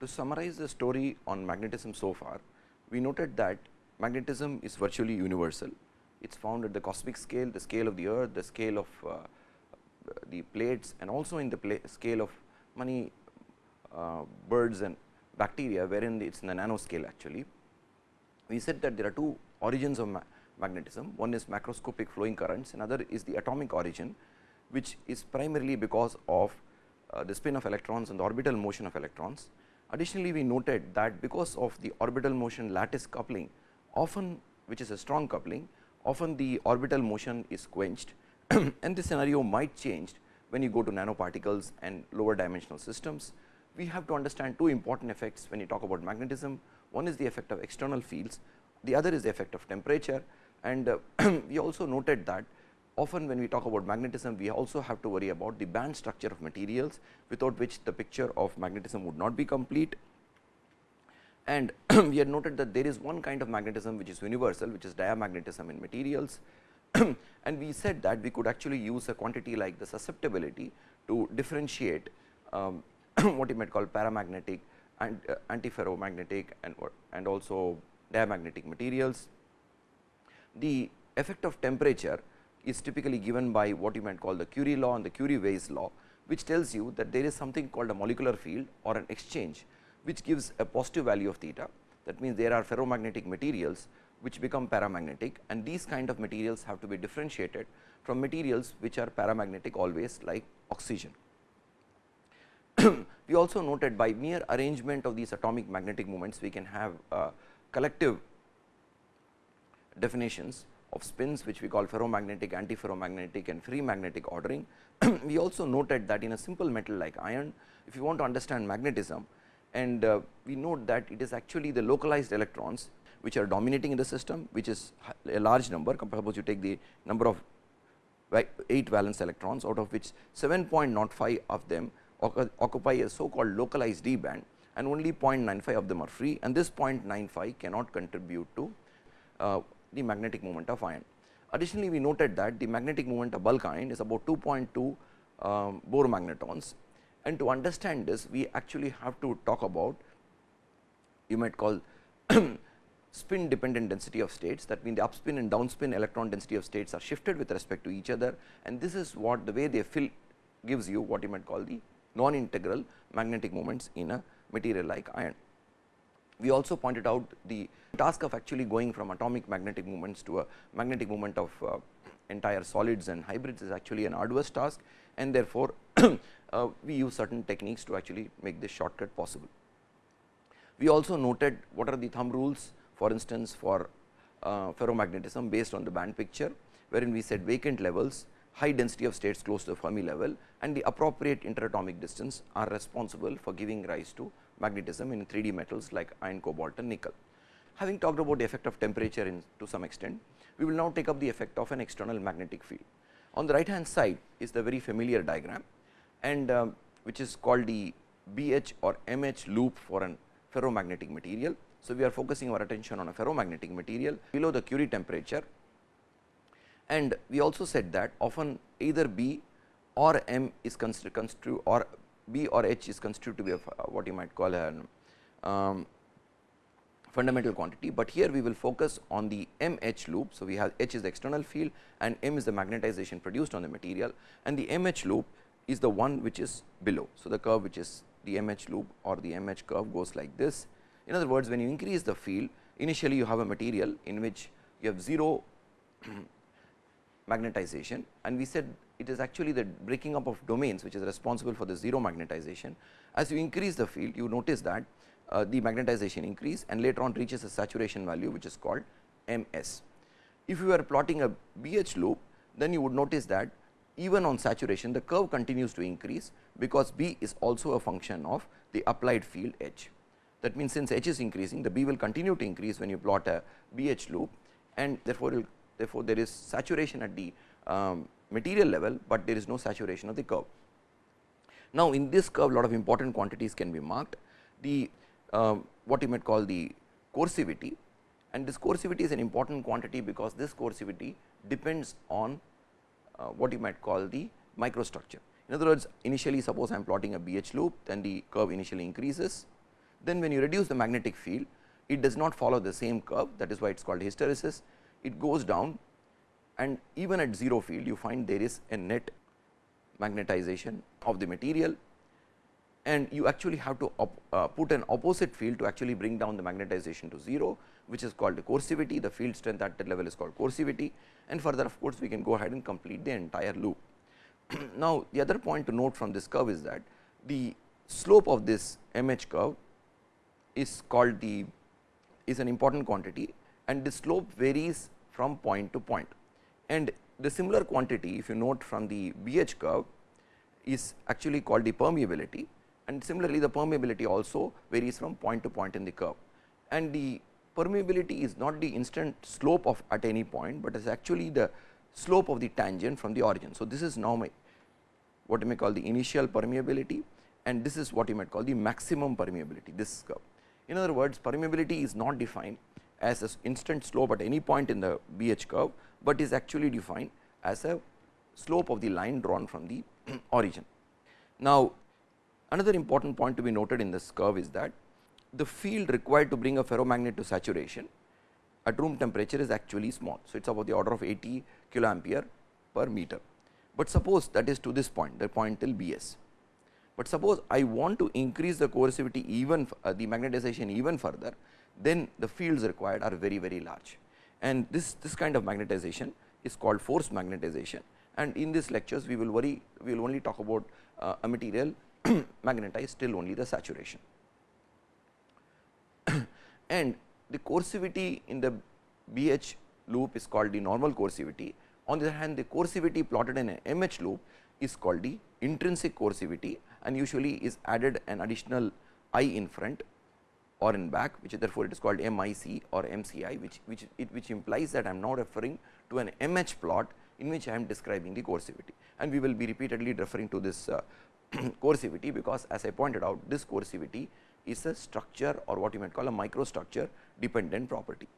To summarize the story on magnetism so far, we noted that magnetism is virtually universal. It is found at the cosmic scale, the scale of the earth, the scale of uh, the plates and also in the scale of many uh, birds and bacteria wherein it is in the nanoscale actually. We said that there are two origins of ma magnetism, one is macroscopic flowing currents, another is the atomic origin, which is primarily because of uh, the spin of electrons and the orbital motion of electrons. Additionally, we noted that because of the orbital motion lattice coupling, often which is a strong coupling, often the orbital motion is quenched and this scenario might change when you go to nanoparticles and lower dimensional systems. We have to understand two important effects when you talk about magnetism. One is the effect of external fields, the other is the effect of temperature and we also noted that often when we talk about magnetism, we also have to worry about the band structure of materials, without which the picture of magnetism would not be complete. And we had noted that there is one kind of magnetism which is universal, which is diamagnetism in materials. and we said that we could actually use a quantity like the susceptibility to differentiate um, what you might call paramagnetic and uh, antiferromagnetic and, and also diamagnetic materials. The effect of temperature is typically given by what you might call the Curie law and the Curie-Weiss law, which tells you that there is something called a molecular field or an exchange, which gives a positive value of theta. That means, there are ferromagnetic materials which become paramagnetic and these kind of materials have to be differentiated from materials which are paramagnetic always like oxygen. we also noted by mere arrangement of these atomic magnetic moments, we can have uh, collective definitions of spins which we call ferromagnetic, antiferromagnetic and ferrimagnetic ordering. we also noted that in a simple metal like iron, if you want to understand magnetism and uh, we note that it is actually the localized electrons which are dominating in the system, which is a large number. Suppose you take the number of 8 valence electrons, out of which 7.05 of them occupy a so called localized d band and only 0.95 of them are free and this 0.95 cannot contribute to uh, the magnetic moment of iron. Additionally, we noted that the magnetic moment of bulk iron is about 2.2 um, Bohr magnetons and to understand this we actually have to talk about you might call spin dependent density of states that mean the upspin and downspin electron density of states are shifted with respect to each other and this is what the way they fill gives you what you might call the non integral magnetic moments in a material like iron. We also pointed out the task of actually going from atomic magnetic moments to a magnetic moment of uh, entire solids and hybrids is actually an arduous task and therefore, uh, we use certain techniques to actually make this shortcut possible. We also noted what are the thumb rules for instance, for uh, ferromagnetism based on the band picture, wherein we said vacant levels, high density of states close to the Fermi level and the appropriate interatomic distance are responsible for giving rise to magnetism in 3D metals like iron, cobalt and nickel. Having talked about the effect of temperature in to some extent, we will now take up the effect of an external magnetic field. On the right hand side is the very familiar diagram and uh, which is called the BH or MH loop for an ferromagnetic material. So, we are focusing our attention on a ferromagnetic material below the Curie temperature and we also said that often either B or M is construed or B or H is construed to be a, what you might call an um, fundamental quantity, but here we will focus on the M H loop. So, we have H is the external field and M is the magnetization produced on the material and the M H loop is the one which is below. So, the curve which is the M H loop or the M H curve goes like this in other words, when you increase the field, initially you have a material in which you have 0 magnetization and we said it is actually the breaking up of domains which is responsible for the 0 magnetization. As you increase the field, you notice that uh, the magnetization increase and later on reaches a saturation value which is called M s. If you are plotting a BH loop, then you would notice that even on saturation the curve continues to increase because B is also a function of the applied field H. That means, since H is increasing the B will continue to increase when you plot a BH loop and therefore, therefore, there is saturation at the um, material level, but there is no saturation of the curve. Now, in this curve lot of important quantities can be marked the what you might call the coercivity and this coercivity is an important quantity because this coercivity depends on uh, what you might call the microstructure. In other words, initially suppose I am plotting a BH loop then the curve initially increases then when you reduce the magnetic field it does not follow the same curve that is why it is called hysteresis. It goes down and even at 0 field you find there is a net magnetization of the material and you actually have to uh, put an opposite field to actually bring down the magnetization to 0 which is called the coercivity the field strength at that level is called coercivity and further of course, we can go ahead and complete the entire loop. now, the other point to note from this curve is that the slope of this m h curve is called the is an important quantity and the slope varies from point to point. And the similar quantity if you note from the B h curve is actually called the permeability and similarly the permeability also varies from point to point in the curve. And the permeability is not the instant slope of at any point, but is actually the slope of the tangent from the origin. So, this is now my what you may call the initial permeability and this is what you might call the maximum permeability this curve. In other words permeability is not defined as an instant slope at any point in the BH curve, but is actually defined as a slope of the line drawn from the origin. Now, another important point to be noted in this curve is that the field required to bring a ferromagnet to saturation at room temperature is actually small. So, it is about the order of 80 kilo ampere per meter, but suppose that is to this point the point till B s. But suppose I want to increase the coercivity even uh, the magnetization even further, then the fields required are very very large and this this kind of magnetization is called force magnetization and in these lectures we will worry we will only talk about uh, a material magnetized till only the saturation. and the coercivity in the BH loop is called the normal coercivity. On the other hand, the coercivity plotted in a MH loop is called the intrinsic coercivity and usually is added an additional I in front or in back which therefore, it is called MIC or MCI which which it which implies that I am now referring to an MH plot in which I am describing the coercivity and we will be repeatedly referring to this uh, coercivity because as I pointed out this coercivity is a structure or what you might call a microstructure dependent property.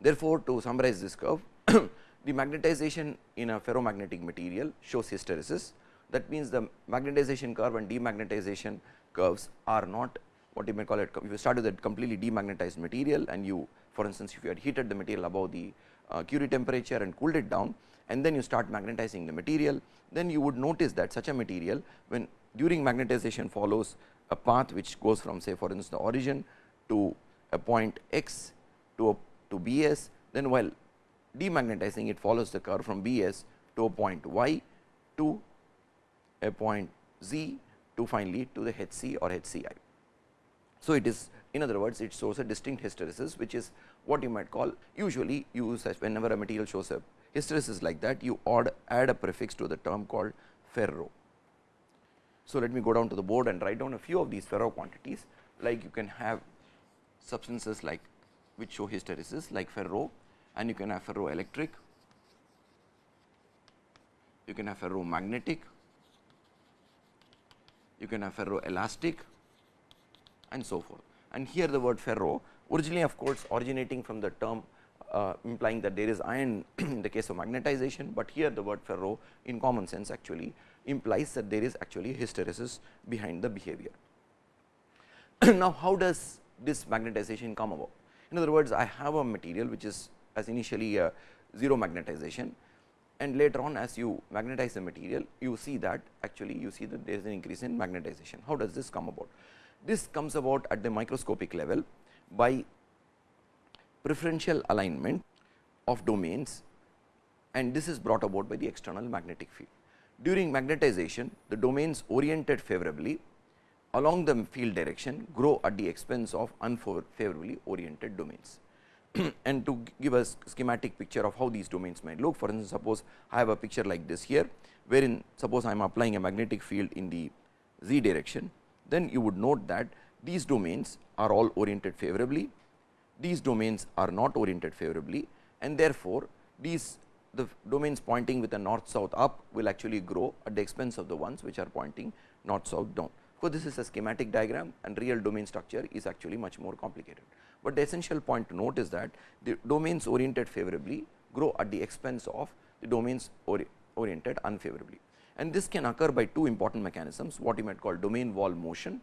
Therefore, to summarize this curve, the magnetization in a ferromagnetic material shows hysteresis. That means, the magnetization curve and demagnetization curves are not what you may call it. If you start with a completely demagnetized material and you for instance, if you had heated the material above the uh, Curie temperature and cooled it down and then you start magnetizing the material, then you would notice that such a material when during magnetization follows a path which goes from say for instance the origin to a point x to a, to B s then while demagnetizing it follows the curve from B s to a point y to a point z to finally to the H c or H c i. So, it is in other words it shows a distinct hysteresis which is what you might call usually use as whenever a material shows a hysteresis is like that you add, add a prefix to the term called ferro. So, let me go down to the board and write down a few of these ferro quantities like you can have substances like which show hysteresis like ferro and you can have ferroelectric, you can have ferromagnetic, you can have ferroelastic and so forth. And here the word ferro originally of course, originating from the term uh, implying that there is iron in the case of magnetization, but here the word ferro in common sense actually implies that there is actually hysteresis behind the behavior. now, how does this magnetization come about? In other words, I have a material which is as initially a zero magnetization and later on as you magnetize the material, you see that actually you see that there is an increase in magnetization. How does this come about? This comes about at the microscopic level by preferential alignment of domains and this is brought about by the external magnetic field. During magnetization, the domains oriented favorably along the field direction grow at the expense of unfavorably oriented domains. and to give a schematic picture of how these domains might look, for instance, suppose I have a picture like this here, wherein suppose I am applying a magnetic field in the z direction, then you would note that these domains are all oriented favorably, these domains are not oriented favorably and therefore, these the domains pointing with a north south up will actually grow at the expense of the ones which are pointing north south down. So, this is a schematic diagram and real domain structure is actually much more complicated. But the essential point to note is that the domains oriented favorably grow at the expense of the domains ori oriented unfavorably. And this can occur by two important mechanisms what you might call domain wall motion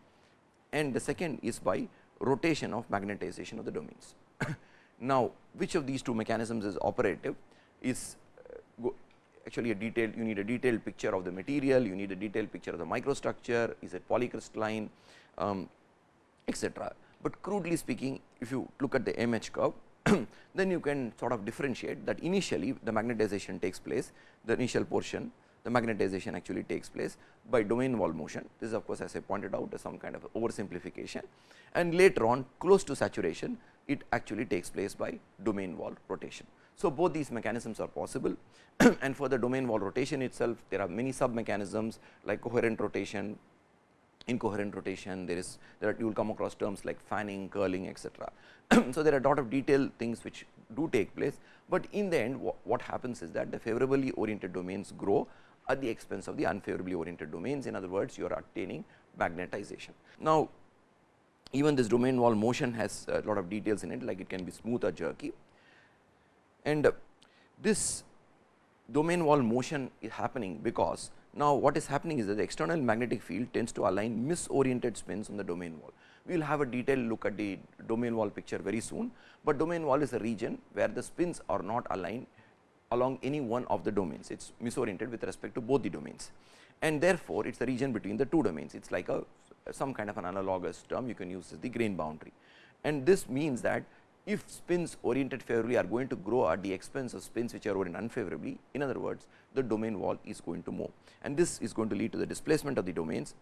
and the second is by rotation of magnetization of the domains. now, which of these two mechanisms is operative is uh, actually a detailed you need a detailed picture of the material, you need a detailed picture of the microstructure, is it polycrystalline um, etc. But crudely speaking if you look at the MH curve then you can sort of differentiate that initially the magnetization takes place the initial portion the magnetization actually takes place by domain wall motion. This is of course, as I pointed out is some kind of oversimplification and later on close to saturation it actually takes place by domain wall rotation. So, both these mechanisms are possible and for the domain wall rotation itself there are many sub mechanisms like coherent rotation, incoherent rotation, there is there are you will come across terms like fanning, curling etc. so, there are a lot of detailed things which do take place, but in the end what happens is that the favorably oriented domains grow at the expense of the unfavorably oriented domains. In other words, you are attaining magnetization. Now, even this domain wall motion has a lot of details in it like it can be smooth or jerky and uh, this domain wall motion is happening because now what is happening is that the external magnetic field tends to align misoriented spins on the domain wall. We will have a detailed look at the domain wall picture very soon, but domain wall is a region where the spins are not aligned along any one of the domains. It is misoriented with respect to both the domains and therefore, it is the region between the two domains. It is like a some kind of an analogous term you can use as the grain boundary. And this means that if spins oriented favorably are going to grow at the expense of spins which are oriented unfavorably, in other words the domain wall is going to move and this is going to lead to the displacement of the domains.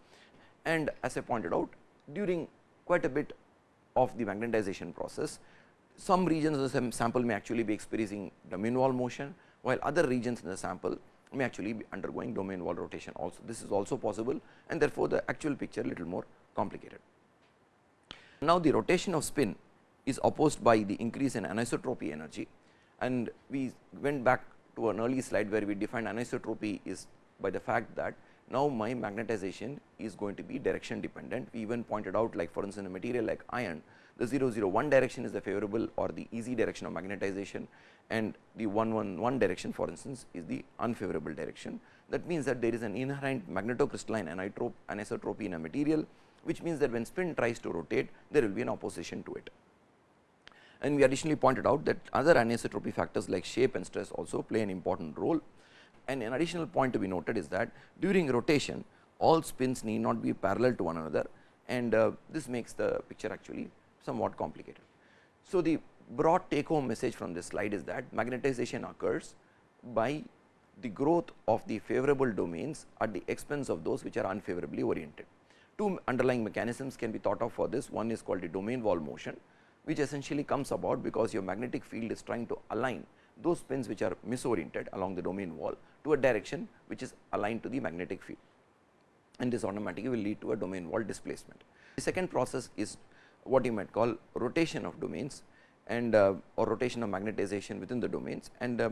And as I pointed out during quite a bit of the magnetization process, some regions of the sample may actually be experiencing domain wall motion, while other regions in the sample may actually be undergoing domain wall rotation also. This is also possible and therefore, the actual picture little more complicated. Now, the rotation of spin is opposed by the increase in anisotropy energy and we went back to an early slide where we defined anisotropy is by the fact that now my magnetization is going to be direction dependent. We even pointed out like for instance, a material like iron the 0 0 1 direction is the favorable or the easy direction of magnetization and the 1 1 1 direction for instance is the unfavorable direction. That means that there is an inherent magnetocrystalline anisotropy in a material which means that when spin tries to rotate there will be an opposition to it. And we additionally pointed out that other anisotropy factors like shape and stress also play an important role. And an additional point to be noted is that during rotation all spins need not be parallel to one another and uh, this makes the picture actually somewhat complicated. So, the broad take home message from this slide is that magnetization occurs by the growth of the favorable domains at the expense of those which are unfavorably oriented. Two underlying mechanisms can be thought of for this one is called the domain wall motion which essentially comes about because your magnetic field is trying to align those spins which are misoriented along the domain wall to a direction which is aligned to the magnetic field and this automatically will lead to a domain wall displacement. The second process is what you might call rotation of domains and uh, or rotation of magnetization within the domains and uh,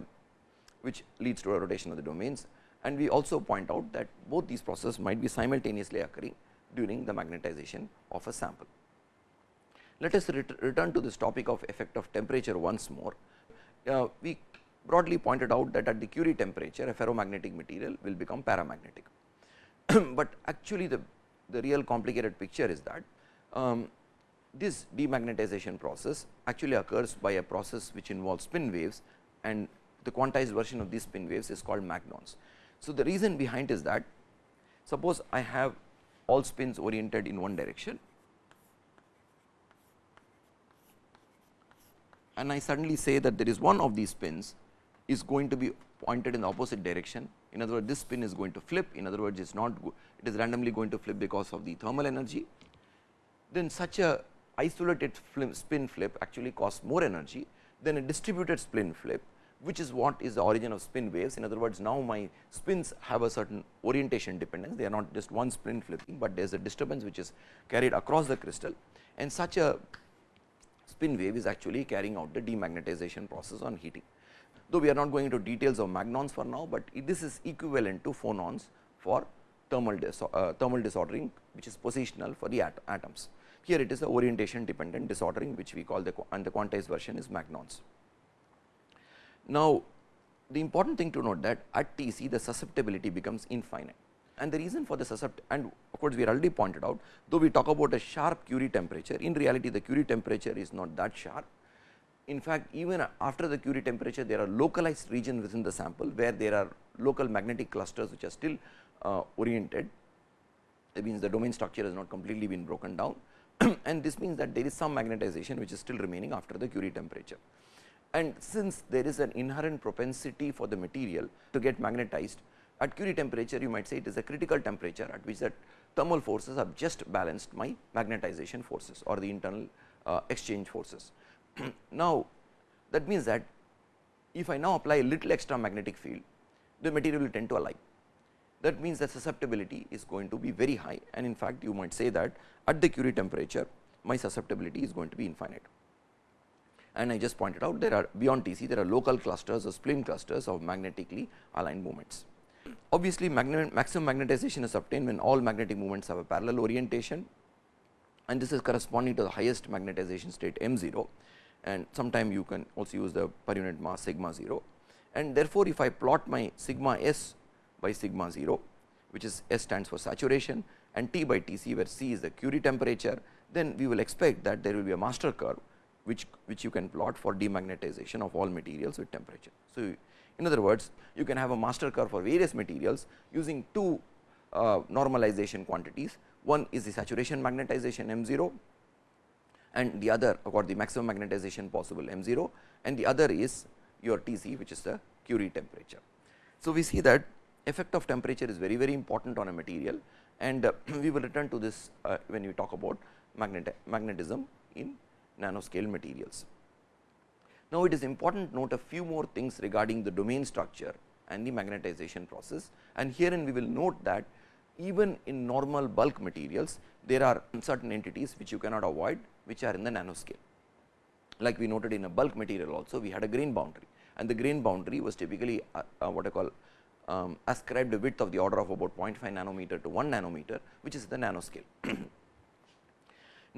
which leads to a rotation of the domains and we also point out that both these processes might be simultaneously occurring during the magnetization of a sample. Let us ret return to this topic of effect of temperature once more. Uh, we broadly pointed out that at the Curie temperature a ferromagnetic material will become paramagnetic, but actually the, the real complicated picture is that um, this demagnetization process actually occurs by a process which involves spin waves and the quantized version of these spin waves is called magnons. So, the reason behind is that suppose I have all spins oriented in one direction and I suddenly say that there is one of these spins is going to be pointed in the opposite direction. In other words, this spin is going to flip, in other words, it is not it is randomly going to flip because of the thermal energy. Then such a isolated spin flip actually costs more energy than a distributed spin flip, which is what is the origin of spin waves. In other words, now my spins have a certain orientation dependence, they are not just one spin flipping, but there is a disturbance which is carried across the crystal and such a spin wave is actually carrying out the demagnetization process on heating. Though we are not going into details of magnons for now, but this is equivalent to phonons for thermal, uh, thermal disordering, which is positional for the at atoms. Here it is the orientation dependent disordering which we call the and the quantized version is magnons. Now, the important thing to note that at T c the susceptibility becomes infinite and the reason for the suscept and of course, we already pointed out though we talk about a sharp Curie temperature in reality the Curie temperature is not that sharp. In fact, even after the Curie temperature there are localized regions within the sample where there are local magnetic clusters which are still uh, oriented that means the domain structure has not completely been broken down and this means that there is some magnetization which is still remaining after the Curie temperature. And since there is an inherent propensity for the material to get magnetized at Curie temperature you might say it is a critical temperature at which that thermal forces have just balanced my magnetization forces or the internal uh, exchange forces. now, that means that if I now apply a little extra magnetic field the material will tend to align that means the susceptibility is going to be very high and in fact, you might say that at the Curie temperature my susceptibility is going to be infinite. And I just pointed out there are beyond Tc there are local clusters or spin clusters of magnetically aligned moments. Obviously, maximum magnetization is obtained when all magnetic moments have a parallel orientation and this is corresponding to the highest magnetization state m 0 and sometime you can also use the per unit mass sigma 0 and therefore, if I plot my sigma s by sigma 0 which is S stands for saturation and T by T c where C is the Curie temperature then we will expect that there will be a master curve which which you can plot for demagnetization of all materials with temperature. So, in other words you can have a master curve for various materials using two uh, normalization quantities one is the saturation magnetization m 0 and the other or the maximum magnetization possible m 0 and the other is your T c which is the Curie temperature. So, we see that effect of temperature is very very important on a material and uh, we will return to this uh, when we talk about magnet magnetism in nanoscale materials. Now, it is important to note a few more things regarding the domain structure and the magnetization process and herein we will note that even in normal bulk materials there are certain entities which you cannot avoid which are in the nanoscale. Like we noted in a bulk material also we had a grain boundary and the grain boundary was typically uh, uh, what I call um, ascribed a width of the order of about 0.5 nanometer to 1 nanometer which is the nanoscale.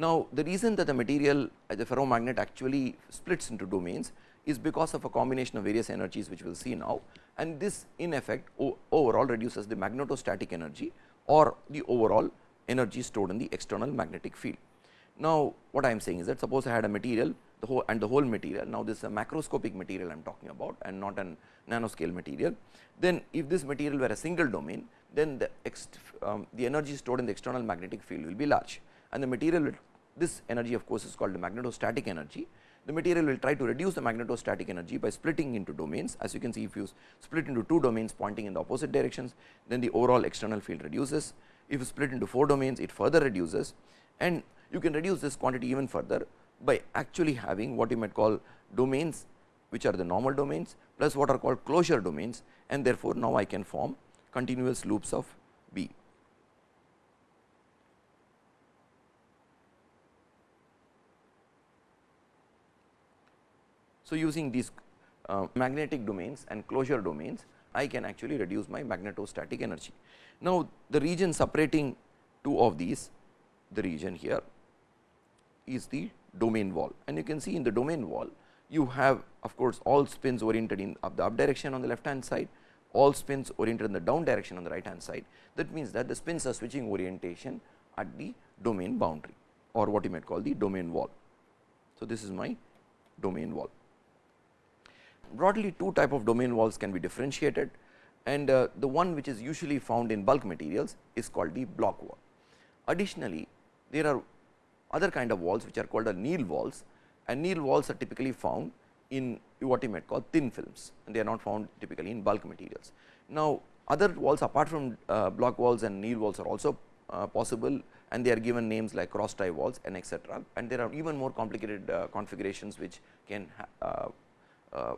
now, the reason that the material as a ferromagnet actually splits into domains is because of a combination of various energies which we will see now and this in effect overall reduces the magnetostatic energy or the overall energy stored in the external magnetic field. Now, what I am saying is that suppose I had a material the whole and the whole material. Now, this is a macroscopic material I am talking about and not an nanoscale material. Then if this material were a single domain, then the, um, the energy stored in the external magnetic field will be large and the material this energy of course, is called the magnetostatic energy. The material will try to reduce the magnetostatic energy by splitting into domains as you can see if you split into two domains pointing in the opposite directions then the overall external field reduces. If you split into four domains it further reduces and you can reduce this quantity even further by actually having what you might call domains which are the normal domains plus what are called closure domains and therefore, now I can form continuous loops of B. So, using these uh, magnetic domains and closure domains I can actually reduce my magnetostatic energy. Now, the region separating two of these the region here is the domain wall and you can see in the domain wall you have of course, all spins oriented in up the up direction on the left hand side, all spins oriented in the down direction on the right hand side. That means that the spins are switching orientation at the domain boundary or what you might call the domain wall. So, this is my domain wall. Broadly two type of domain walls can be differentiated and uh, the one which is usually found in bulk materials is called the Bloch wall. Additionally, there are other kind of walls which are called Néel walls and Néel walls are typically found in what you might call thin films and they are not found typically in bulk materials. Now, other walls apart from uh, Bloch walls and Néel walls are also uh, possible and they are given names like cross tie walls and etc. and there are even more complicated uh, configurations which can uh, uh,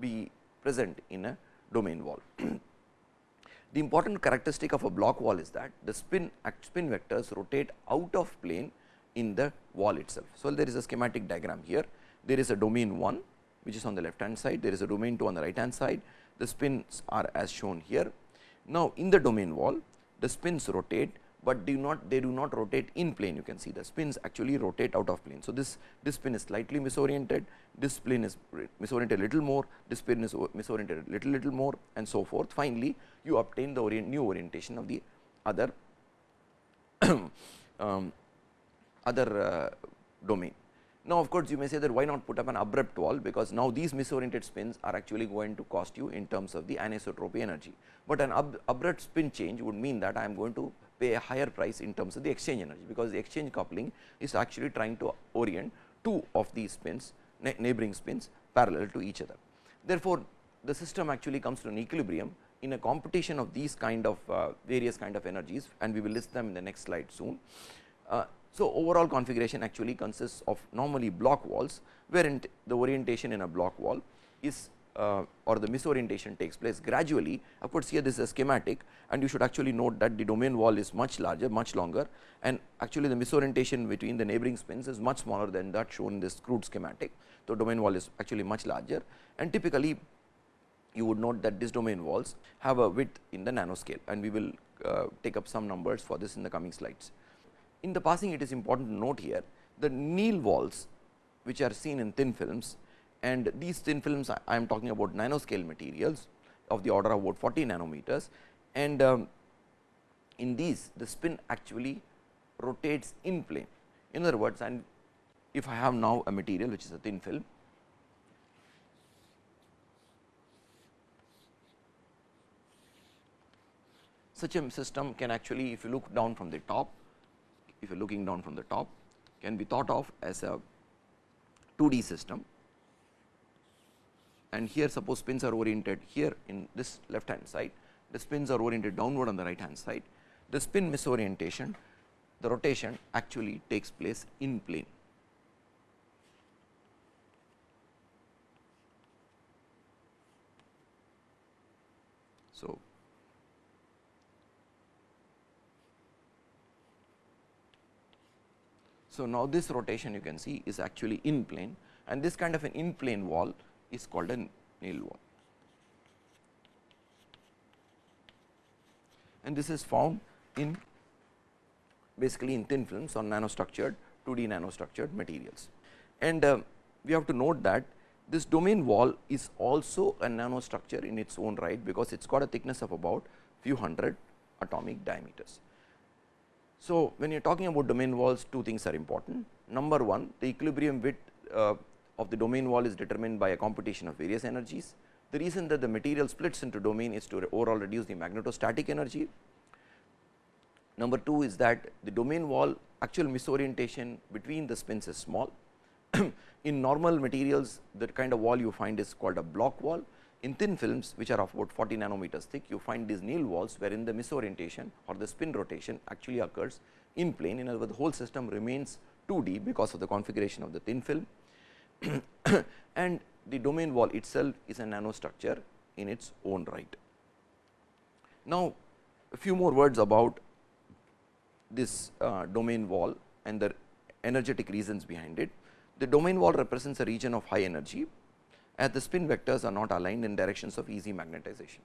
be present in a domain wall. the important characteristic of a Bloch wall is that the spin spin vectors rotate out of plane in the wall itself. So, there is a schematic diagram here. There is a domain 1 which is on the left hand side, there is a domain 2 on the right hand side, the spins are as shown here. Now, in the domain wall the spins rotate, but do not they do not rotate in plane you can see the spins actually rotate out of plane. So, this this spin is slightly misoriented, this spin is misoriented a little more, this spin is misoriented little little more and so forth. Finally, you obtain the orient, new orientation of the other um, other uh, domain. Now, of course, you may say that why not put up an abrupt wall, because now these misoriented spins are actually going to cost you in terms of the anisotropy energy, but an ab abrupt spin change would mean that I am going to pay a higher price in terms of the exchange energy, because the exchange coupling is actually trying to orient two of these spins neighboring spins parallel to each other. Therefore, the system actually comes to an equilibrium in a competition of these kind of uh, various kind of energies and we will list them in the next slide soon. Uh, so, overall configuration actually consists of normally Bloch walls, wherein the orientation in a Bloch wall is uh, or the misorientation takes place gradually. Of course, here this is a schematic and you should actually note that the domain wall is much larger, much longer and actually the misorientation between the neighboring spins is much smaller than that shown in this crude schematic. So, domain wall is actually much larger and typically you would note that these domain walls have a width in the nanoscale and we will uh, take up some numbers for this in the coming slides. In the passing it is important to note here the Néel walls which are seen in thin films and these thin films I am talking about nanoscale materials of the order of about 40 nanometers and um, in these the spin actually rotates in plane. In other words, and if I have now a material which is a thin film such a system can actually if you look down from the top, if you are looking down from the top can be thought of as a 2D system and here suppose spins are oriented here in this left hand side, the spins are oriented downward on the right hand side. The spin misorientation, the rotation actually takes place in plane. So, So, now this rotation you can see is actually in plane and this kind of an in plane wall is called a Néel wall. And this is found in basically in thin films on nanostructured 2D nanostructured materials. And uh, we have to note that this domain wall is also a nanostructure in its own right, because it has got a thickness of about few hundred atomic diameters. So, when you are talking about domain walls two things are important. Number one the equilibrium width uh, of the domain wall is determined by a computation of various energies. The reason that the material splits into domain is to overall reduce the magnetostatic energy. Number two is that the domain wall actual misorientation between the spins is small. In normal materials the kind of wall you find is called a Bloch wall in thin films which are of about 40 nanometers thick, you find these Néel walls wherein the misorientation or the spin rotation actually occurs in plane. In other words, the whole system remains 2D because of the configuration of the thin film and the domain wall itself is a nanostructure in its own right. Now, a few more words about this uh, domain wall and the energetic reasons behind it. The domain wall represents a region of high energy as the spin vectors are not aligned in directions of easy magnetization.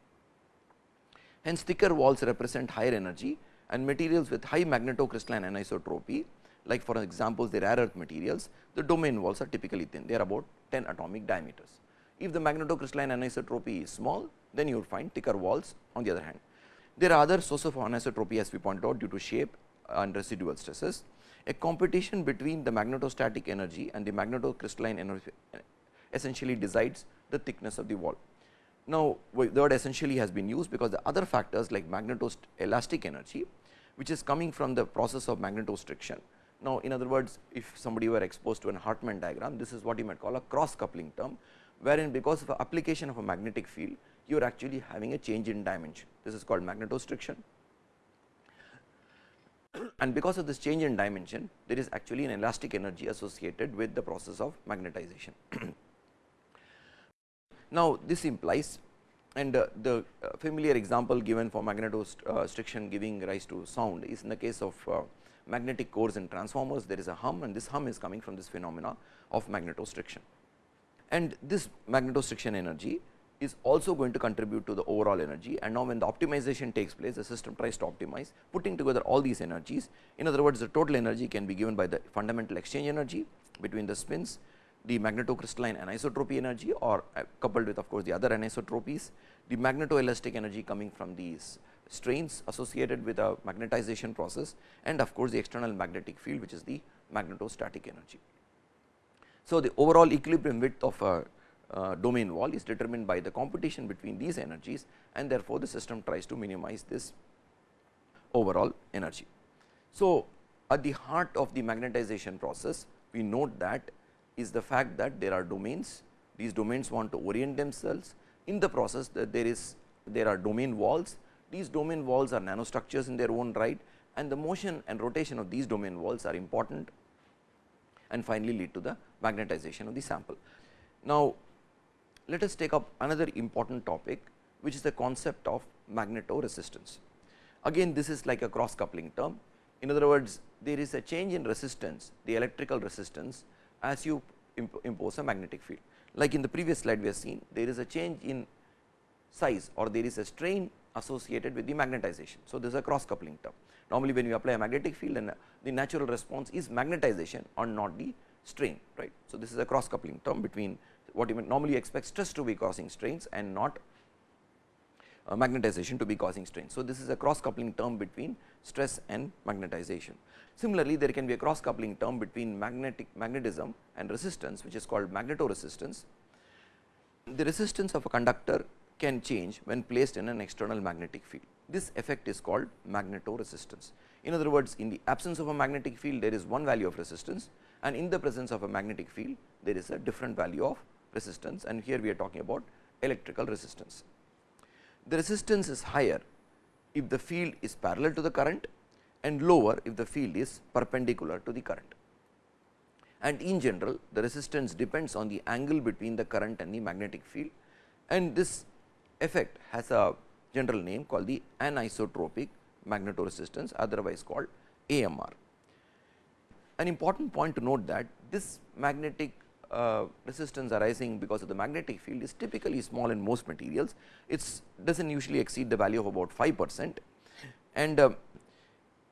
Hence, thicker walls represent higher energy and materials with high magnetocrystalline anisotropy like for example, the rare earth materials, the domain walls are typically thin, they are about 10 atomic diameters. If the magnetocrystalline anisotropy is small, then you will find thicker walls on the other hand. There are other sources of anisotropy as we pointed out due to shape and residual stresses. A competition between the magnetostatic energy and the magnetocrystalline energy essentially decides the thickness of the wall. Now, the word essentially has been used because the other factors like magnetoelastic energy which is coming from the process of magnetostriction. Now, in other words if somebody were exposed to an Heckmann diagram this is what you might call a cross coupling term wherein because of the application of a magnetic field you are actually having a change in dimension this is called magnetostriction and because of this change in dimension there is actually an elastic energy associated with the process of magnetization. Now, this implies and uh, the uh, familiar example given for magnetostriction giving rise to sound is in the case of uh, magnetic cores and transformers there is a hum and this hum is coming from this phenomena of magnetostriction. And this magnetostriction energy is also going to contribute to the overall energy and now when the optimization takes place the system tries to optimize putting together all these energies. In other words the total energy can be given by the fundamental exchange energy between the spins the magnetocrystalline anisotropy energy or uh, coupled with of course, the other anisotropies, the magnetoelastic energy coming from these strains associated with a magnetization process and of course, the external magnetic field which is the magnetostatic energy. So, the overall equilibrium width of a uh, domain wall is determined by the competition between these energies and therefore, the system tries to minimize this overall energy. So, at the heart of the magnetization process we note that is the fact that there are domains, these domains want to orient themselves in the process that there is there are domain walls, these domain walls are nanostructures in their own right and the motion and rotation of these domain walls are important and finally lead to the magnetization of the sample. Now, let us take up another important topic which is the concept of magnetoresistance. Again this is like a cross coupling term. In other words, there is a change in resistance, the electrical resistance as you imp impose a magnetic field. Like in the previous slide we have seen, there is a change in size or there is a strain associated with the magnetization. So, this is a cross coupling term. Normally, when you apply a magnetic field and uh, the natural response is magnetization or not the strain right. So, this is a cross coupling term between what you normally expect stress to be causing strains and not uh, magnetization to be causing strain. So, this is a cross coupling term between stress and magnetization. Similarly, there can be a cross coupling term between magnetic magnetism and resistance which is called magnetoresistance. The resistance of a conductor can change when placed in an external magnetic field. This effect is called magnetoresistance. In other words, in the absence of a magnetic field there is one value of resistance and in the presence of a magnetic field there is a different value of resistance and here we are talking about electrical resistance. The resistance is higher if the field is parallel to the current and lower if the field is perpendicular to the current. And in general the resistance depends on the angle between the current and the magnetic field and this effect has a general name called the anisotropic magnetoresistance otherwise called AMR. An important point to note that this magnetic uh, resistance arising because of the magnetic field is typically small in most materials. It does not usually exceed the value of about 5 percent. And uh,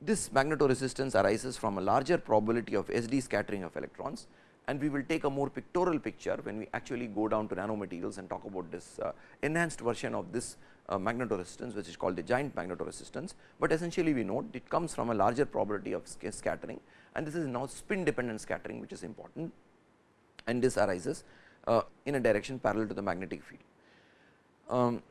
this magnetoresistance arises from a larger probability of SD scattering of electrons. And we will take a more pictorial picture when we actually go down to nanomaterials and talk about this uh, enhanced version of this uh, magnetoresistance which is called the giant magnetoresistance, but essentially we note it comes from a larger probability of scattering. And this is now spin dependent scattering which is important and this arises uh, in a direction parallel to the magnetic field. Um,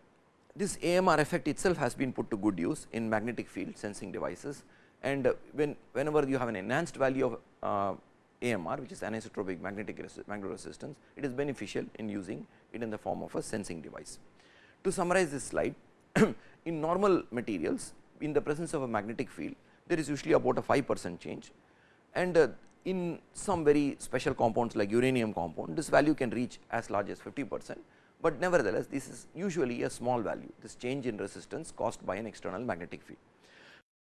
this AMR effect itself has been put to good use in magnetic field sensing devices and uh, when whenever you have an enhanced value of uh, AMR which is anisotropic magnetic resistance, it is beneficial in using it in the form of a sensing device. To summarize this slide, in normal materials in the presence of a magnetic field there is usually about a 5 percent change and uh, in some very special compounds like uranium compound this value can reach as large as 50 percent, but nevertheless this is usually a small value this change in resistance caused by an external magnetic field.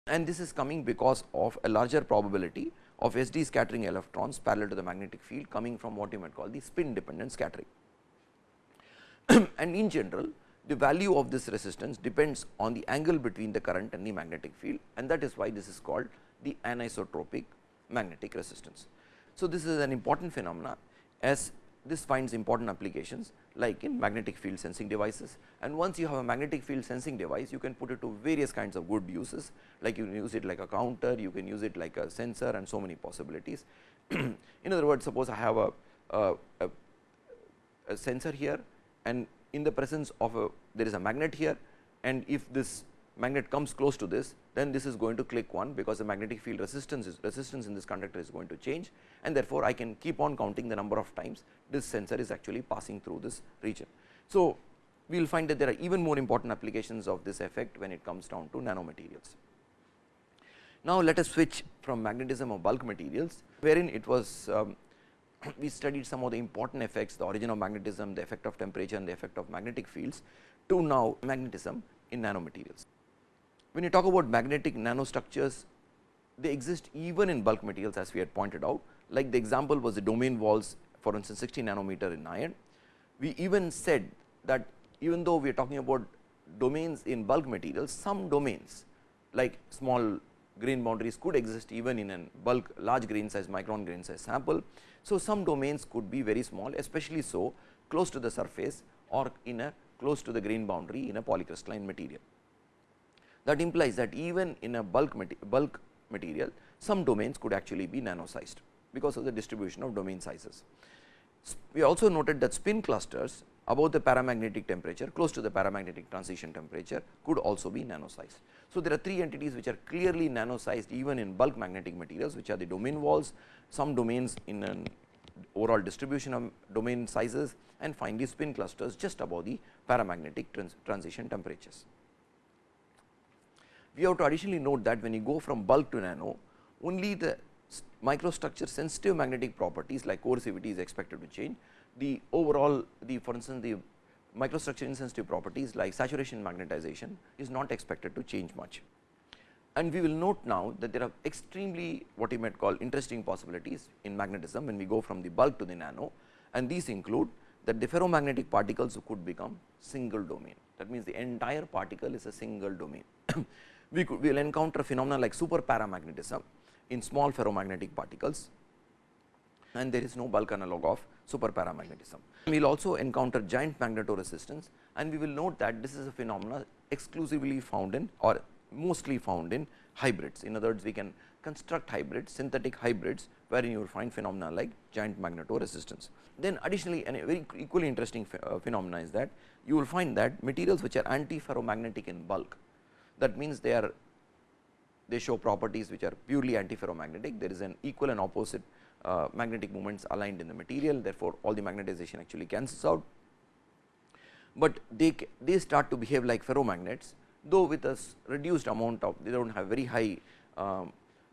And this is coming because of a larger probability of SD scattering electrons parallel to the magnetic field coming from what you might call the spin dependent scattering. and in general the value of this resistance depends on the angle between the current and the magnetic field and that is why this is called the anisotropic magnetic resistance. So, this is an important phenomena as this finds important applications like in magnetic field sensing devices and once you have a magnetic field sensing device you can put it to various kinds of good uses like you can use it like a counter, you can use it like a sensor and so many possibilities. in other words suppose I have a, a, a, a sensor here and in the presence of a there is a magnet here and if this magnet comes close to this then this is going to click 1 because the magnetic field resistance is resistance in this conductor is going to change and therefore, I can keep on counting the number of times this sensor is actually passing through this region. So, we will find that there are even more important applications of this effect when it comes down to nanomaterials. Now, let us switch from magnetism of bulk materials wherein it was um, we studied some of the important effects the origin of magnetism, the effect of temperature and the effect of magnetic fields to now magnetism in nanomaterials. When you talk about magnetic nanostructures, they exist even in bulk materials as we had pointed out, like the example was the domain walls for instance 60 nanometer in iron. We even said that even though we are talking about domains in bulk materials, some domains like small grain boundaries could exist even in a bulk large grain size micron grain size sample. So, some domains could be very small especially so close to the surface or in a close to the grain boundary in a polycrystalline material. That implies that even in a bulk, bulk material some domains could actually be nano sized because of the distribution of domain sizes. We also noted that spin clusters above the paramagnetic temperature close to the paramagnetic transition temperature could also be nano sized. So, there are three entities which are clearly nano sized even in bulk magnetic materials which are the domain walls, some domains in an overall distribution of domain sizes and finally, spin clusters just above the paramagnetic trans transition temperatures. We have to additionally note that when you go from bulk to nano only the microstructure sensitive magnetic properties like coercivity is expected to change the overall the for instance, the microstructure insensitive properties like saturation magnetization is not expected to change much. And we will note now that there are extremely what you might call interesting possibilities in magnetism when we go from the bulk to the nano and these include that the ferromagnetic particles could become single domain. That means, the entire particle is a single domain. we will encounter phenomena like super paramagnetism in small ferromagnetic particles and there is no bulk analog of super paramagnetism. We will also encounter giant magnetoresistance and we will note that this is a phenomena exclusively found in or mostly found in hybrids. In other words, we can construct hybrids, synthetic hybrids wherein you will find phenomena like giant magnetoresistance. Then additionally, a very equally interesting uh, phenomena is that you will find that materials which are anti-ferromagnetic in bulk, that means they are they show properties which are purely antiferromagnetic. There is an equal and opposite uh, magnetic moments aligned in the material therefore, all the magnetization actually cancels out, but they, they start to behave like ferromagnets though with a reduced amount of they do not have very high um,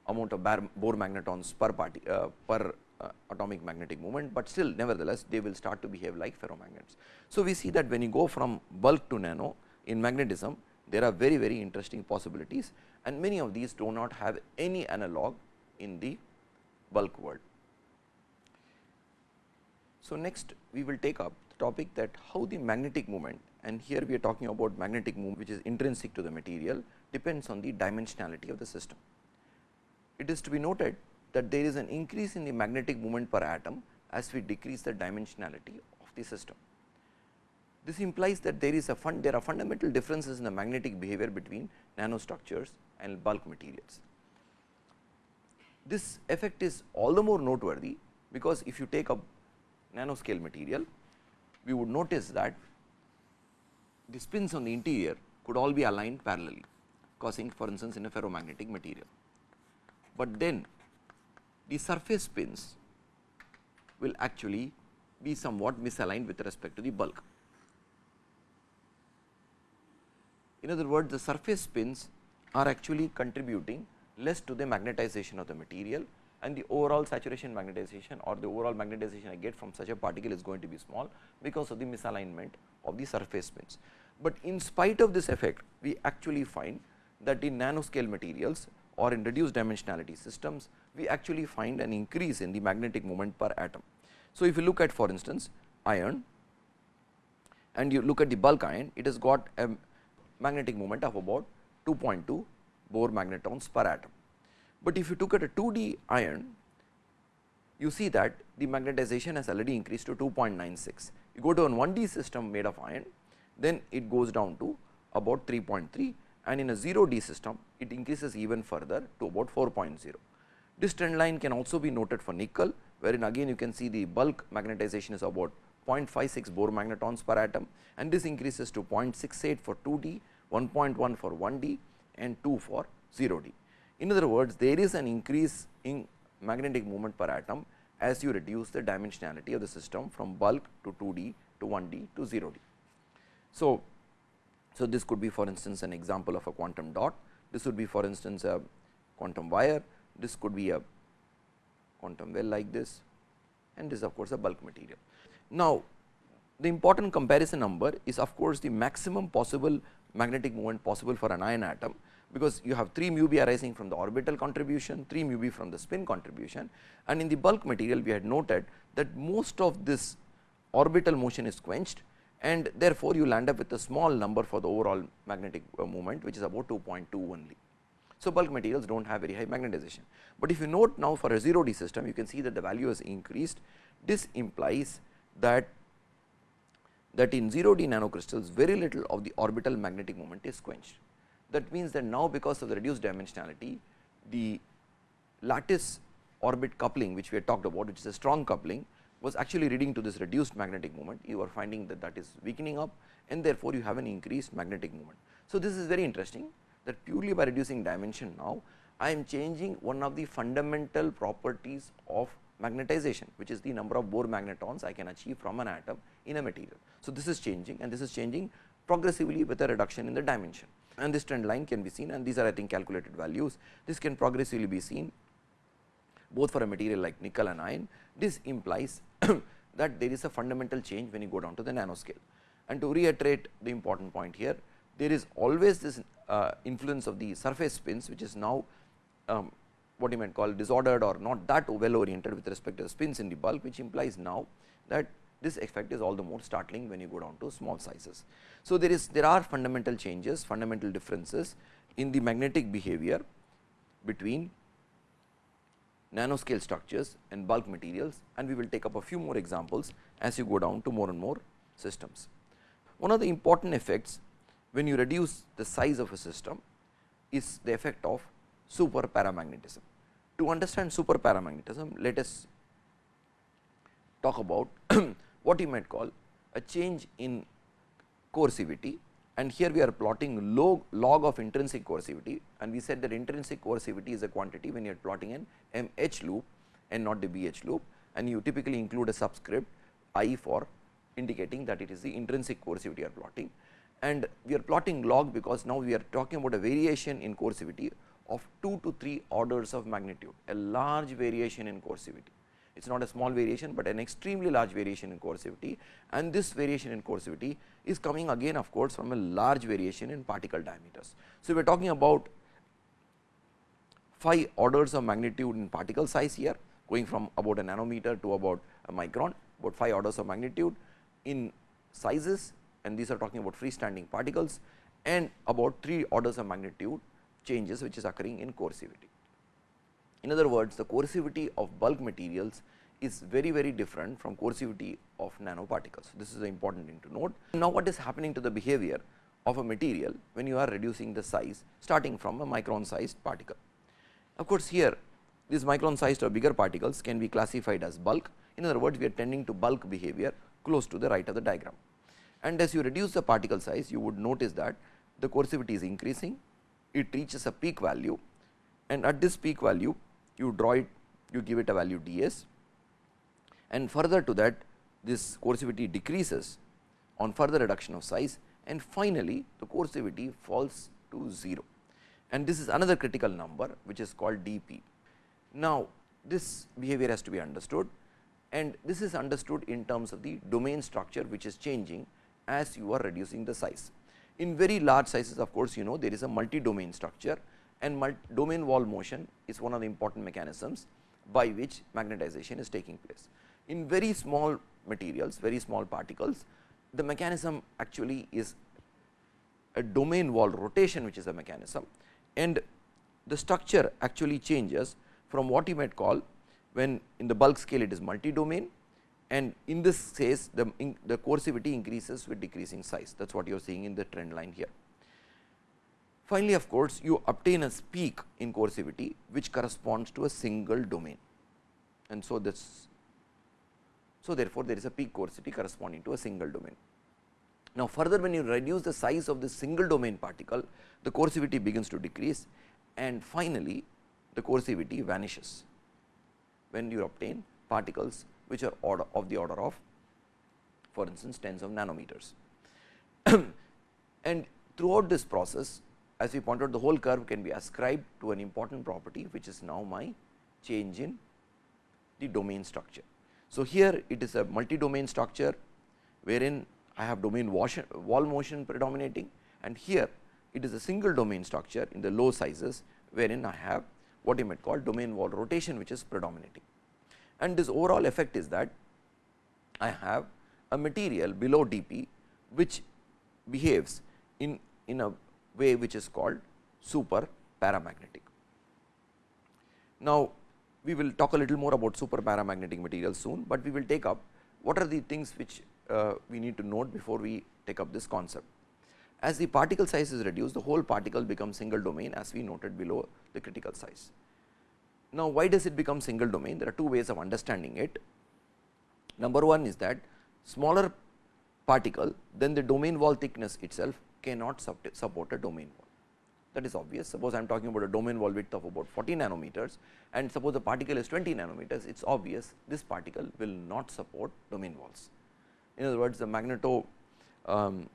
amount of Bohr magnetons per party uh, per uh, atomic magnetic moment, but still nevertheless they will start to behave like ferromagnets. So, we see that when you go from bulk to nano in magnetism there are very very interesting possibilities and many of these do not have any analog in the bulk world. So, next we will take up the topic that how the magnetic moment and here we are talking about magnetic moment which is intrinsic to the material depends on the dimensionality of the system. It is to be noted that there is an increase in the magnetic moment per atom as we decrease the dimensionality of the system. This implies that there is a fund, there are fundamental differences in the magnetic behavior between nanostructures and bulk materials. This effect is all the more noteworthy because if you take a nanoscale material, we would notice that the spins on the interior could all be aligned parallelly causing for instance, in a ferromagnetic material. But then the surface spins will actually be somewhat misaligned with respect to the bulk. In other words, the surface spins are actually contributing less to the magnetization of the material and the overall saturation magnetization or the overall magnetization I get from such a particle is going to be small because of the misalignment of the surface spins. But in spite of this effect, we actually find that in nanoscale materials or in reduced dimensionality systems, we actually find an increase in the magnetic moment per atom. So, if you look at for instance, iron and you look at the bulk iron, it has got a magnetic moment of about 2.2 Bohr magnetons per atom. But if you took at a 2D iron, you see that the magnetization has already increased to 2.96. You go to a 1D system made of iron, then it goes down to about 3.3 and in a 0D system, it increases even further to about 4.0. This trend line can also be noted for nickel, wherein again you can see the bulk magnetization is about 0.56 Bohr magnetons per atom and this increases to 0.68 for 2D, 1.1 for 1D and 2 for 0D. In other words, there is an increase in magnetic moment per atom as you reduce the dimensionality of the system from bulk to 2D to 1D to 0D. So, so this could be for instance an example of a quantum dot, this would be for instance a quantum wire, this could be a quantum well like this and this of course, a bulk material. Now, the important comparison number is of course, the maximum possible magnetic moment possible for an iron atom because you have 3 mu b arising from the orbital contribution, 3 mu b from the spin contribution and in the bulk material we had noted that most of this orbital motion is quenched and therefore, you land up with a small number for the overall magnetic uh, moment which is about 2.2 only. So, bulk materials do not have very high magnetization, but if you note now for a 0 D system you can see that the value has increased. This implies that that in 0 D nanocrystals very little of the orbital magnetic moment is quenched. That means that now because of the reduced dimensionality, the lattice orbit coupling which we had talked about which is a strong coupling was actually leading to this reduced magnetic moment. You are finding that that is weakening up and therefore, you have an increased magnetic moment. So, this is very interesting that purely by reducing dimension now, I am changing one of the fundamental properties of magnetization which is the number of Bohr magnetons I can achieve from an atom in a material. So, this is changing and this is changing progressively with a reduction in the dimension and this trend line can be seen and these are I think calculated values. This can progressively be seen both for a material like nickel and iron. This implies that there is a fundamental change when you go down to the nanoscale. And to reiterate the important point here, there is always this uh, influence of the surface spins which is now um, what you might call disordered or not that well oriented with respect to the spins in the bulk which implies now that this effect is all the more startling when you go down to small sizes. So, there is there are fundamental changes fundamental differences in the magnetic behavior between nanoscale structures and bulk materials and we will take up a few more examples as you go down to more and more systems. One of the important effects when you reduce the size of a system is the effect of super paramagnetism. To understand super paramagnetism, let us talk about what you might call a change in coercivity. And here we are plotting log, log of intrinsic coercivity. And we said that intrinsic coercivity is a quantity when you are plotting an MH loop and not the BH loop. And you typically include a subscript i for indicating that it is the intrinsic coercivity you are plotting. And we are plotting log because now we are talking about a variation in coercivity of 2 to 3 orders of magnitude, a large variation in coercivity. It is not a small variation, but an extremely large variation in coercivity and this variation in coercivity is coming again of course, from a large variation in particle diameters. So, we are talking about 5 orders of magnitude in particle size here going from about a nanometer to about a micron about 5 orders of magnitude in sizes and these are talking about freestanding particles and about 3 orders of magnitude changes which is occurring in coercivity. In other words, the coercivity of bulk materials is very very different from coercivity of nanoparticles. This is an important thing to note. Now, what is happening to the behavior of a material when you are reducing the size starting from a micron sized particle. Of course, here these micron sized or bigger particles can be classified as bulk. In other words, we are tending to bulk behavior close to the right of the diagram. And as you reduce the particle size, you would notice that the coercivity is increasing, it reaches a peak value and at this peak value you draw it, you give it a value d s and further to that this coercivity decreases on further reduction of size and finally, the coercivity falls to 0 and this is another critical number which is called d p. Now, this behavior has to be understood and this is understood in terms of the domain structure which is changing as you are reducing the size. In very large sizes of course, you know there is a multi domain structure and domain wall motion is one of the important mechanisms by which magnetization is taking place. In very small materials, very small particles, the mechanism actually is a domain wall rotation which is a mechanism and the structure actually changes from what you might call when in the bulk scale it is multi domain and in this case the, in, the coercivity increases with decreasing size that is what you are seeing in the trend line here. Finally, of course, you obtain a peak in coercivity which corresponds to a single domain and so this so therefore, there is a peak coercivity corresponding to a single domain. Now, further when you reduce the size of the single domain particle the coercivity begins to decrease and finally, the coercivity vanishes when you obtain particles which are order of the order of for instance, tens of nanometers. and throughout this process as we pointed out the whole curve can be ascribed to an important property which is now my change in the domain structure. So, here it is a multi domain structure wherein I have domain wall motion predominating and here it is a single domain structure in the low sizes wherein I have what you might call domain wall rotation which is predominating. And this overall effect is that I have a material below dP which behaves in, in a way which is called super paramagnetic. Now, we will talk a little more about super paramagnetic materials soon, but we will take up what are the things which uh, we need to note before we take up this concept. As the particle size is reduced, the whole particle becomes single domain as we noted below the critical size. Now, why does it become single domain? There are two ways of understanding it. Number one is that smaller particle, then the domain wall thickness itself cannot support a domain wall. That is obvious. Suppose I am talking about a domain wall width of about 40 nanometers and suppose the particle is 20 nanometers, it is obvious this particle will not support domain walls. In other words, the magneto um,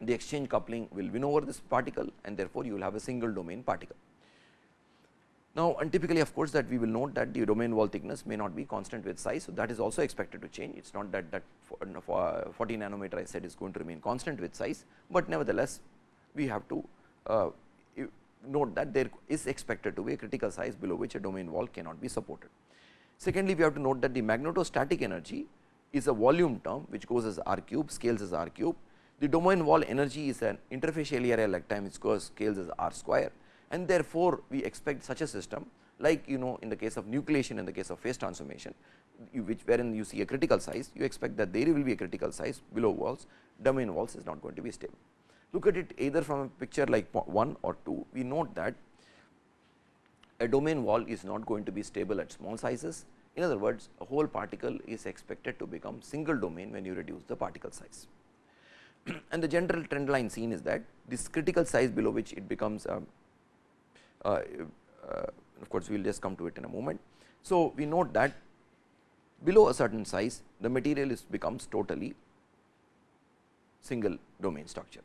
the exchange coupling will win over this particle and therefore, you will have a single domain particle. Now, and typically of course, that we will note that the domain wall thickness may not be constant with size. So, that is also expected to change. It is not that that for, for 40 nanometer I said is going to remain constant with size, but nevertheless, we have to uh, note that there is expected to be a critical size below which a domain wall cannot be supported. Secondly, we have to note that the magnetostatic energy is a volume term which goes as r cube, scales as r cube. The domain wall energy is an interfacial area like time which goes scales as r square and therefore, we expect such a system like you know in the case of nucleation in the case of phase transformation you, which wherein you see a critical size you expect that there will be a critical size below walls domain walls is not going to be stable. Look at it either from a picture like 1 or 2 we note that a domain wall is not going to be stable at small sizes in other words a whole particle is expected to become single domain when you reduce the particle size. and the general trend line seen is that this critical size below which it becomes um, uh, uh, of course, we will just come to it in a moment. So, we note that below a certain size the material is becomes totally single domain structure.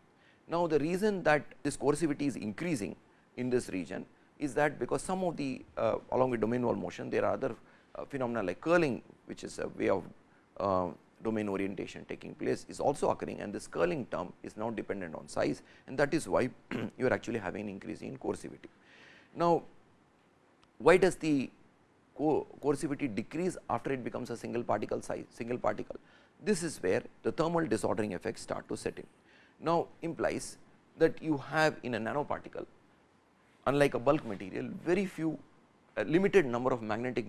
Now, the reason that this coercivity is increasing in this region is that because some of the uh, along with domain wall motion there are other uh, phenomena like curling which is a way of uh, domain orientation taking place is also occurring and this curling term is now dependent on size and that is why you are actually having increase in coercivity. Now, why does the co coercivity decrease after it becomes a single particle size single particle? This is where the thermal disordering effects start to set in. Now, implies that you have in a nanoparticle unlike a bulk material very few a limited number of magnetic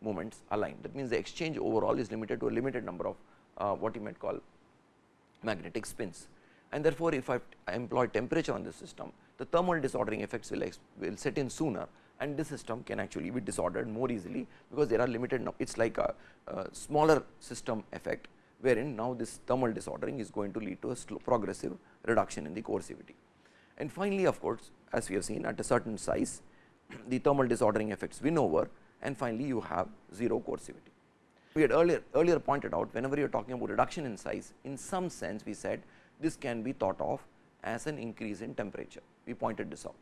moments aligned that means the exchange overall is limited to a limited number of uh, what you might call magnetic spins and therefore, if I employ temperature on the system the thermal disordering effects will, will set in sooner and this system can actually be disordered more easily because there are limited it is like a, a, smaller system effect wherein now this thermal disordering is going to lead to a slow progressive reduction in the coercivity. And finally, of course, as we have seen at a certain size the thermal disordering effects win over and finally, you have 0 coercivity. We had earlier earlier pointed out whenever you are talking about reduction in size in some sense we said this can be thought of as an increase in temperature we pointed this out.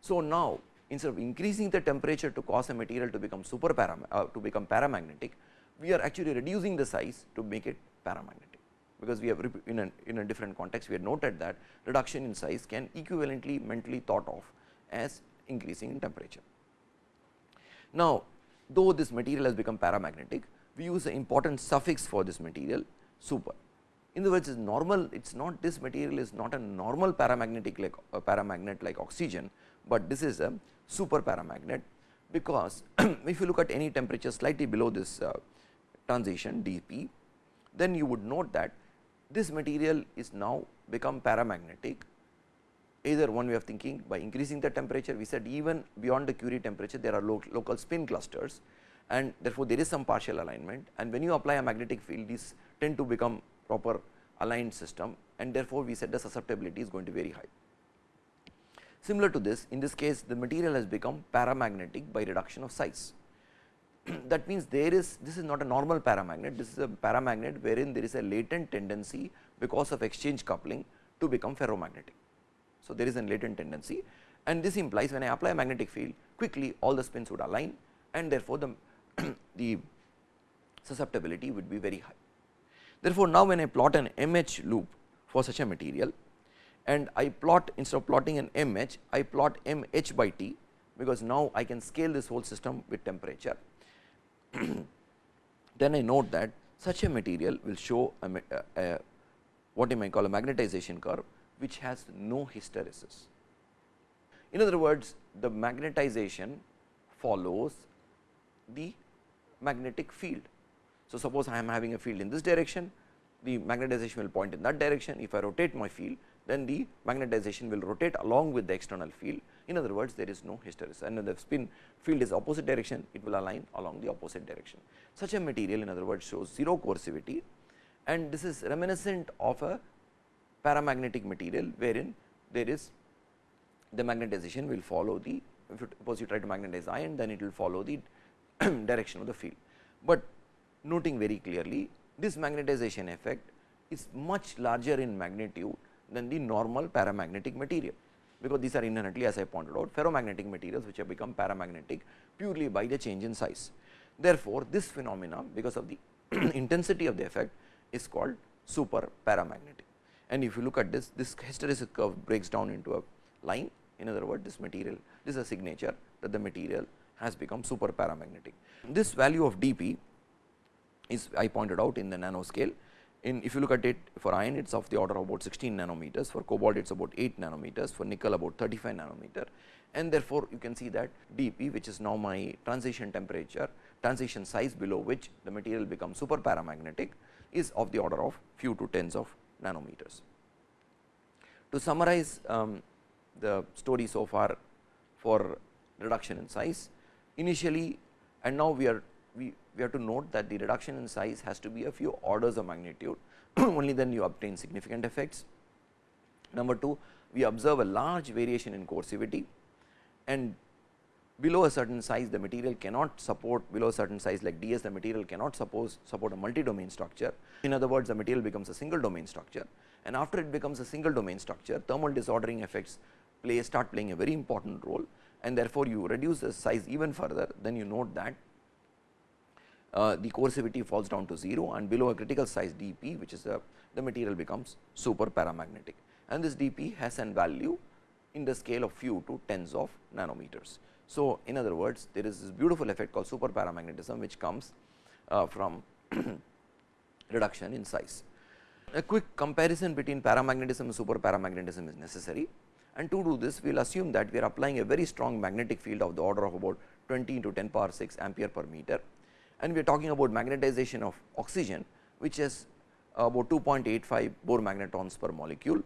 So, now instead of increasing the temperature to cause a material to become super param uh, to become paramagnetic, we are actually reducing the size to make it paramagnetic, because we have in a, in a different context we had noted that reduction in size can equivalently mentally thought of as increasing in temperature. Now, though this material has become paramagnetic, we use the important suffix for this material super in other words, it's normal it is not this material is not a normal paramagnetic like a paramagnet like oxygen, but this is a super paramagnet because if you look at any temperature slightly below this uh, transition dP, then you would note that this material is now become paramagnetic either one way of thinking by increasing the temperature we said even beyond the Curie temperature there are lo local spin clusters and therefore, there is some partial alignment and when you apply a magnetic field these tend to become proper aligned system and therefore, we said the susceptibility is going to be very high. Similar to this in this case the material has become paramagnetic by reduction of size. that means, there is this is not a normal paramagnet this is a paramagnet wherein there is a latent tendency because of exchange coupling to become ferromagnetic. So, there is a latent tendency and this implies when I apply a magnetic field quickly all the spins would align and therefore, the, the susceptibility would be very high. Therefore, now when I plot an MH loop for such a material and I plot instead of plotting an MH, I plot MH by T because now I can scale this whole system with temperature. then I note that such a material will show a, a, a, what you might call a magnetization curve which has no hysteresis. In other words, the magnetization follows the magnetic field so, suppose I am having a field in this direction, the magnetization will point in that direction. If I rotate my field, then the magnetization will rotate along with the external field. In other words, there is no hysteresis and the spin field is opposite direction, it will align along the opposite direction. Such a material in other words shows 0 coercivity and this is reminiscent of a paramagnetic material wherein there is the magnetization will follow the if you suppose you try to magnetize iron then it will follow the direction of the field. But noting very clearly this magnetization effect is much larger in magnitude than the normal paramagnetic material, because these are inherently as I pointed out ferromagnetic materials which have become paramagnetic purely by the change in size. Therefore, this phenomena because of the intensity of the effect is called super paramagnetic. And if you look at this, this hysteresis curve breaks down into a line in other words this material this is a signature that the material has become super paramagnetic. This value of dP is I pointed out in the nanoscale. In if you look at it for iron it is of the order of about 16 nanometers, for cobalt it is about 8 nanometers, for nickel about 35 nanometer. And therefore, you can see that dP which is now my transition temperature transition size below which the material becomes super paramagnetic is of the order of few to tens of nanometers. To summarize um, the story so far for reduction in size, initially and now we are we, have to note that the reduction in size has to be a few orders of magnitude, only then you obtain significant effects. Number 2, we observe a large variation in coercivity and below a certain size the material cannot support below a certain size like ds the material cannot suppose support a multi domain structure. In other words the material becomes a single domain structure and after it becomes a single domain structure thermal disordering effects play start playing a very important role and therefore, you reduce the size even further then you note that uh, the coercivity falls down to 0 and below a critical size dP which is a the material becomes super paramagnetic and this dP has an value in the scale of few to tens of nanometers. So, in other words there is this beautiful effect called super paramagnetism which comes uh, from reduction in size. A quick comparison between paramagnetism and super paramagnetism is necessary and to do this we will assume that we are applying a very strong magnetic field of the order of about 20 into 10 power 6 ampere per meter and we are talking about magnetization of oxygen which is about 2.85 Bohr magnetons per molecule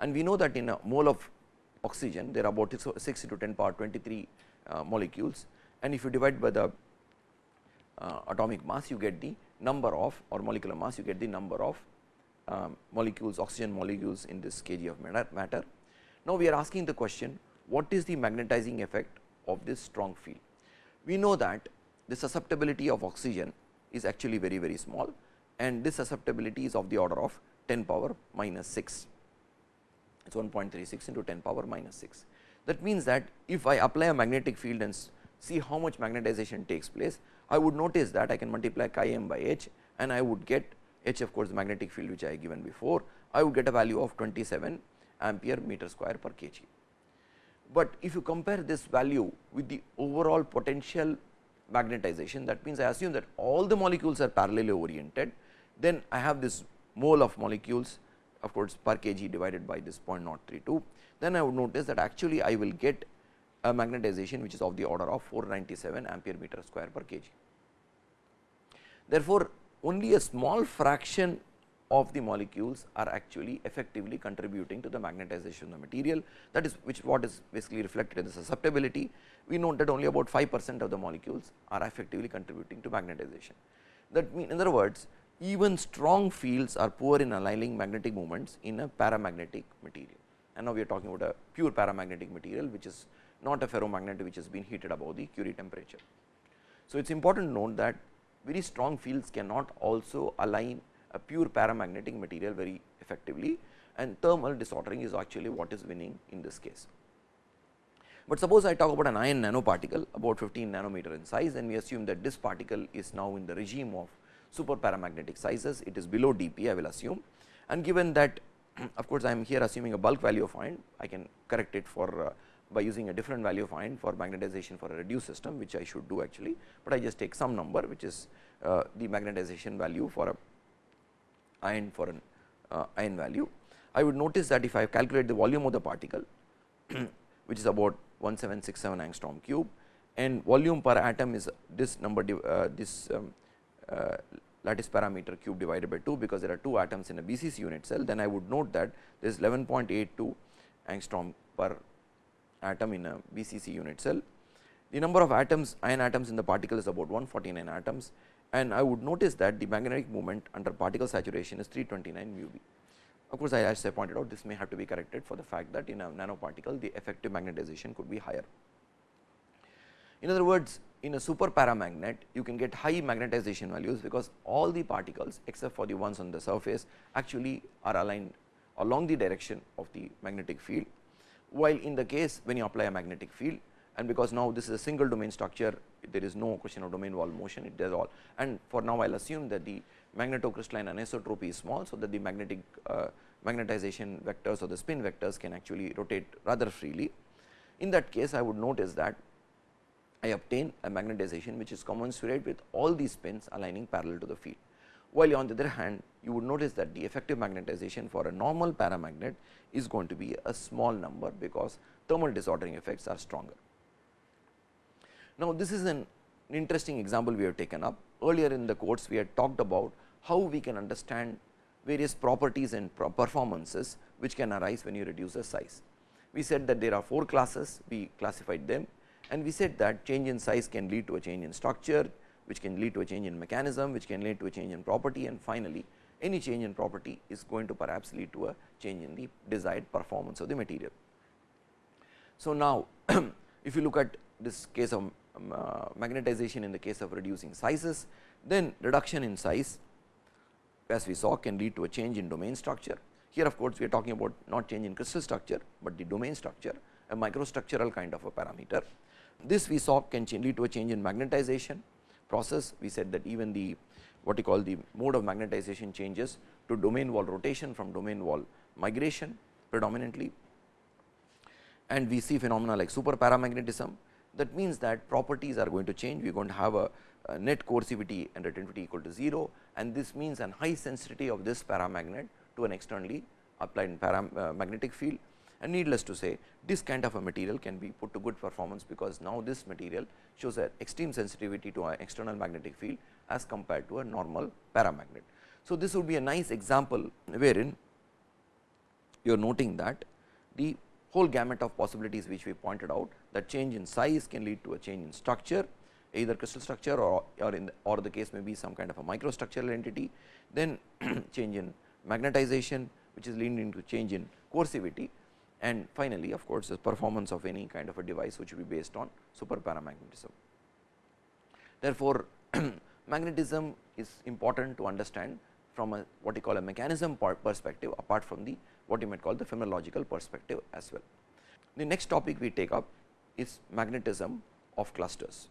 and we know that in a mole of oxygen there are about 6 to 10 power 23 uh, molecules and if you divide by the uh, atomic mass you get the number of or molecular mass you get the number of um, molecules oxygen molecules in this kg of matter. Now, we are asking the question what is the magnetizing effect of this strong field. We know that the susceptibility of oxygen is actually very very small and this susceptibility is of the order of 10 power minus 6 it is 1.36 into 10 power minus 6. That means that if I apply a magnetic field and see how much magnetization takes place, I would notice that I can multiply chi m by h and I would get h of course, the magnetic field which I have given before, I would get a value of 27 ampere meter square per kg. But if you compare this value with the overall potential magnetization. That means I assume that all the molecules are parallelly oriented. Then I have this mole of molecules of course, per kg divided by this 0.032 then I would notice that actually I will get a magnetization which is of the order of 497 ampere meter square per kg. Therefore, only a small fraction of the molecules are actually effectively contributing to the magnetization of the material that is which what is basically reflected in the susceptibility. We know that only about 5 percent of the molecules are effectively contributing to magnetization. That mean in other words even strong fields are poor in aligning magnetic moments in a paramagnetic material and now we are talking about a pure paramagnetic material which is not a ferromagnet which has been heated above the Curie temperature. So, it is important to note that very strong fields cannot also align a pure paramagnetic material very effectively and thermal disordering is actually what is winning in this case. But suppose I talk about an iron nanoparticle about 15 nanometer in size and we assume that this particle is now in the regime of super paramagnetic sizes, it is below dP I will assume and given that of course, I am here assuming a bulk value of iron, I can correct it for uh, by using a different value of iron for magnetization for a reduced system which I should do actually, but I just take some number which is uh, the magnetization value for a iron for an uh, iron value. I would notice that if I calculate the volume of the particle which is about 1767 angstrom cube and volume per atom is this number uh, this um, uh, lattice parameter cube divided by 2 because there are 2 atoms in a BCC unit cell then I would note that there is 11.82 angstrom per atom in a BCC unit cell. The number of atoms ion atoms in the particle is about 149 atoms and I would notice that the magnetic moment under particle saturation is 329 mu b. Of course, I as I pointed out this may have to be corrected for the fact that in a nanoparticle the effective magnetization could be higher. In other words, in a super paramagnet you can get high magnetization values because all the particles except for the ones on the surface actually are aligned along the direction of the magnetic field. While in the case when you apply a magnetic field and because now this is a single domain structure there is no question of domain wall motion it does all and for now I will assume that the magnetocrystalline anisotropy is small. So, that the magnetic uh, magnetization vectors or the spin vectors can actually rotate rather freely. In that case I would notice that I obtain a magnetization which is commensurate with all these spins aligning parallel to the field. While on the other hand you would notice that the effective magnetization for a normal paramagnet is going to be a small number because thermal disordering effects are stronger. Now, this is an interesting example we have taken up earlier in the course we had talked about how we can understand various properties and performances which can arise when you reduce the size. We said that there are 4 classes we classified them and we said that change in size can lead to a change in structure, which can lead to a change in mechanism, which can lead to a change in property and finally, any change in property is going to perhaps lead to a change in the desired performance of the material. So, now if you look at this case of um, uh, magnetization in the case of reducing sizes, then reduction in size as we saw can lead to a change in domain structure. Here of course, we are talking about not change in crystal structure, but the domain structure a microstructural kind of a parameter. This we saw can lead to a change in magnetization process. We said that even the what you call the mode of magnetization changes to domain wall rotation from domain wall migration predominantly and we see phenomena like super paramagnetism that means that properties are going to change. We are going to have a, a net coercivity and retentivity equal to 0 and this means an high sensitivity of this paramagnet to an externally applied param, uh, magnetic field. And needless to say this kind of a material can be put to good performance because now this material shows an extreme sensitivity to an external magnetic field as compared to a normal paramagnet. So, this would be a nice example wherein you are noting that the whole gamut of possibilities which we pointed out that change in size can lead to a change in structure either crystal structure or, or in the, or the case may be some kind of a microstructural entity then change in magnetization which is leading to change in coercivity and finally, of course, the performance of any kind of a device which will be based on super paramagnetism. Therefore, magnetism is important to understand from a what you call a mechanism perspective apart from the what you might call the phenomenological perspective as well. The next topic we take up is magnetism of clusters.